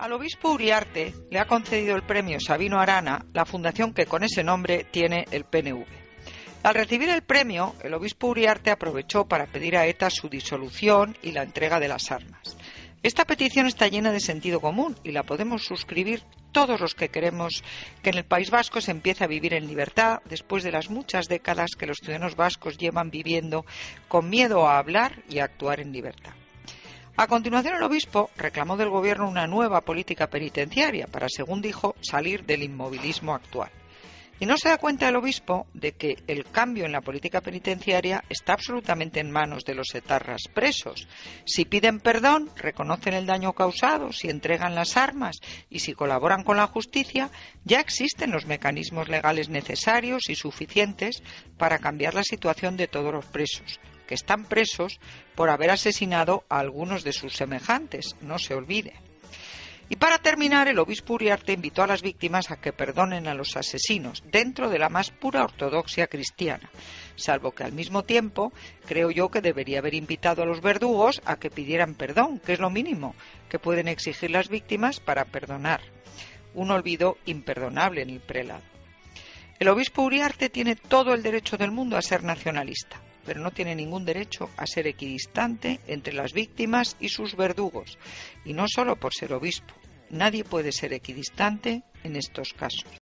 Al obispo Uriarte le ha concedido el premio Sabino Arana la fundación que con ese nombre tiene el PNV. Al recibir el premio, el obispo Uriarte aprovechó para pedir a ETA su disolución y la entrega de las armas. Esta petición está llena de sentido común y la podemos suscribir todos los que queremos que en el País Vasco se empiece a vivir en libertad después de las muchas décadas que los ciudadanos vascos llevan viviendo con miedo a hablar y a actuar en libertad. A continuación, el obispo reclamó del gobierno una nueva política penitenciaria para, según dijo, salir del inmovilismo actual. Y no se da cuenta el obispo de que el cambio en la política penitenciaria está absolutamente en manos de los etarras presos. Si piden perdón, reconocen el daño causado, si entregan las armas y si colaboran con la justicia, ya existen los mecanismos legales necesarios y suficientes para cambiar la situación de todos los presos que están presos por haber asesinado a algunos de sus semejantes, no se olvide. Y para terminar, el obispo Uriarte invitó a las víctimas a que perdonen a los asesinos, dentro de la más pura ortodoxia cristiana, salvo que al mismo tiempo creo yo que debería haber invitado a los verdugos a que pidieran perdón, que es lo mínimo que pueden exigir las víctimas para perdonar. Un olvido imperdonable en el prelado. El obispo Uriarte tiene todo el derecho del mundo a ser nacionalista pero no tiene ningún derecho a ser equidistante entre las víctimas y sus verdugos, y no solo por ser obispo. Nadie puede ser equidistante en estos casos.